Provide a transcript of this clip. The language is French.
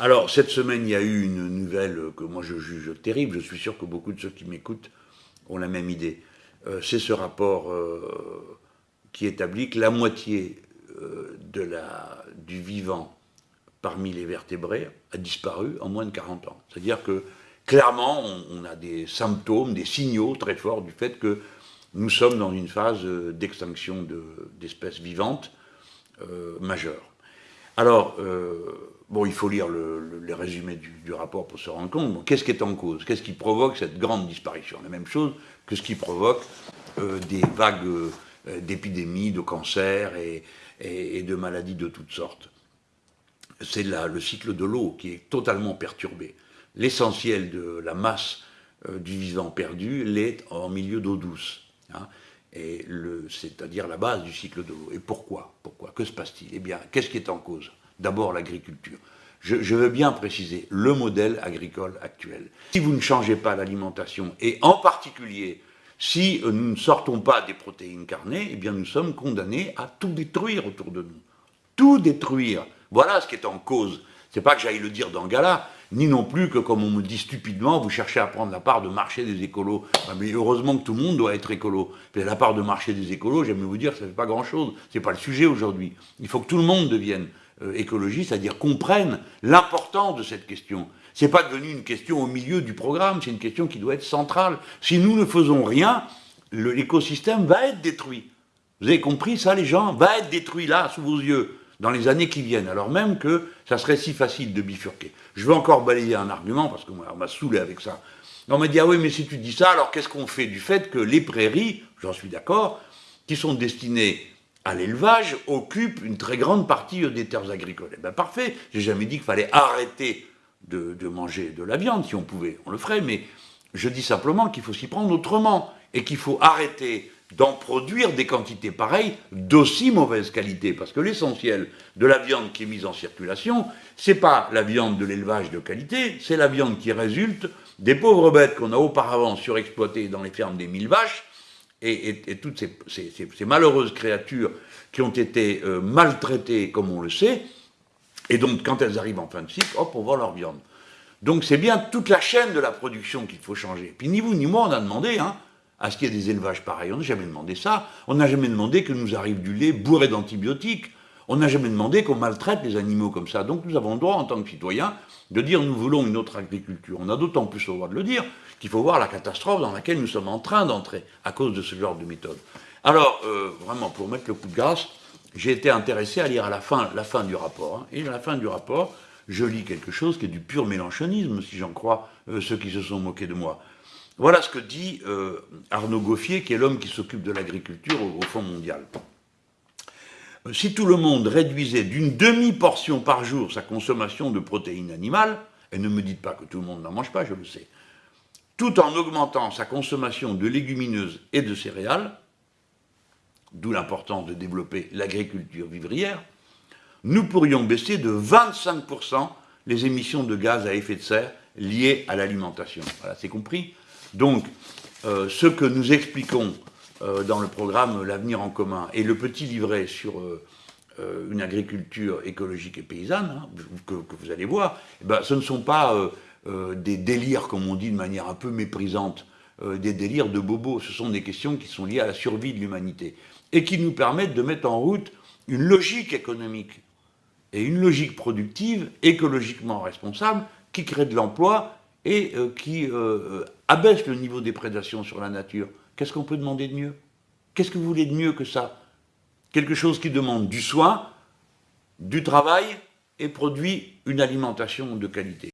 Alors, cette semaine, il y a eu une nouvelle que moi je juge terrible, je suis sûr que beaucoup de ceux qui m'écoutent ont la même idée. Euh, c'est ce rapport euh, qui établit que la moitié euh, du vivant parmi les vertébrés a disparu en moins de 40 ans. C'est-à-dire que, clairement, on, a des symptômes, des signaux très forts du fait que nous sommes dans une phase d'extinction d'espèces vivantes majeure. Alors, Bon, il faut lire le, les résumés du, rapport pour se rendre compte. Qu'est-ce qui est en cause? Qu'est-ce qui provoque cette grande disparition? La même chose que ce qui provoque euh, des vagues euh, d'épidémies, de cancers et, de maladies de toutes sortes. C'est le cycle de l'eau qui est totalement perturbé. L'essentiel de la masse euh, du vivant perdu l'est en milieu d'eau douce. Hein, c'est-à-dire la base du cycle de l'eau. Et pourquoi? Pourquoi? Que se passe-t-il? Eh bien, qu'est-ce qui est en cause? D'abord l'agriculture. Je, veux bien préciser le modèle agricole actuel. Si vous ne changez pas l'alimentation, et en particulier si nous ne sortons pas des protéines carnées, eh bien nous sommes condamnés à tout détruire autour de nous. Tout détruire. Voilà ce qui est en cause. C'est pas que j'aille le dire dans Gala, ni non plus que, comme on me dit stupidement, vous cherchez à prendre la part de marché des écolos. Ah, mais heureusement que tout le monde doit être écolo. La part de marché des écolos, j'aime vous dire, ça ne fait pas grand-chose. Ce n'est pas le sujet aujourd'hui. Il faut que tout le monde devienne euh, écologie, c'est-à-dire comprennent l'importance de cette question. Ce n'est pas devenu une question au milieu du programme, c'est une question qui doit être centrale. Si nous ne faisons rien, l'écosystème va être détruit. Vous avez compris ça, les gens? Va être détruit là, sous vos yeux, dans les années qui viennent, alors même que ça serait si facile de bifurquer. Je veux encore balayer un argument, parce qu'on m'a saoulé avec ça. On m'a dit, ah oui, mais si tu dis ça, alors qu'est-ce qu'on fait du fait que les prairies, j'en suis d'accord, qui sont destinées à l'élevage occupe une très grande partie des terres agricoles. Eh bien parfait, j'ai jamais dit qu'il fallait arrêter de, manger de la viande, si on pouvait, on le ferait, mais je dis simplement qu'il faut s'y prendre autrement, et qu'il faut arrêter d'en produire des quantités pareilles d'aussi mauvaise qualité, parce que l'essentiel de la viande qui est mise en circulation, c'est pas la viande de l'élevage de qualité, c'est la viande qui résulte des pauvres bêtes qu'on a auparavant surexploitées dans les fermes des mille vaches, et, toutes ces, malheureuses créatures qui ont été euh, maltraitées, comme on le sait, et donc quand elles arrivent en fin de cycle, hop, on vend leur viande. Donc c'est bien toute la chaîne de la production qu'il faut changer. Puis ni vous ni moi, on a demandé hein, à ce qu'il y ait des élevages pareils. On n'a jamais demandé ça. On n'a jamais demandé que nous arrive du lait bourré d'antibiotiques. On n'a jamais demandé qu'on maltraite les animaux comme ça. Donc nous avons le droit, en tant que citoyens, de dire nous voulons une autre agriculture. On a d'autant plus le droit de le dire qu'il faut voir la catastrophe dans laquelle nous sommes en train d'entrer à cause de ce genre de méthode. Alors, euh, vraiment, pour mettre le coup de grâce, j'ai été intéressé à lire à la fin, la fin du rapport. Hein. et à la fin du rapport, je lis quelque chose qui est du pur mélanchonisme, si j'en crois euh, ceux qui se sont moqués de moi. Voilà ce que dit euh, Arnaud Goffier, qui est l'homme qui s'occupe de l'agriculture au, au Fonds mondial. Si tout le monde réduisait d'une demi-portion par jour sa consommation de protéines animales, et ne me dites pas que tout le monde n'en mange pas, je le sais, tout en augmentant sa consommation de légumineuses et de céréales, d'où l'importance de développer l'agriculture vivrière, nous pourrions baisser de 25% les émissions de gaz à effet de serre liées à l'alimentation. Voilà, c'est compris Donc, euh, ce que nous expliquons euh, dans le programme L'avenir en commun et le petit livret sur euh, une agriculture écologique et paysanne, hein, que, vous allez voir, eh ben, ce ne sont pas des délires, comme on dit de manière un peu méprisante, des délires de bobos. Ce sont des questions qui sont liées à la survie de l'humanité et qui nous permettent de mettre en route une logique économique et une logique productive, écologiquement responsable, qui crée de l'emploi et qui abaisse le niveau des prédations sur la nature. Qu'est-ce qu'on peut demander de mieux? Qu'est-ce que vous voulez de mieux que ça? Quelque chose qui demande du soin, du travail et produit une alimentation de qualité.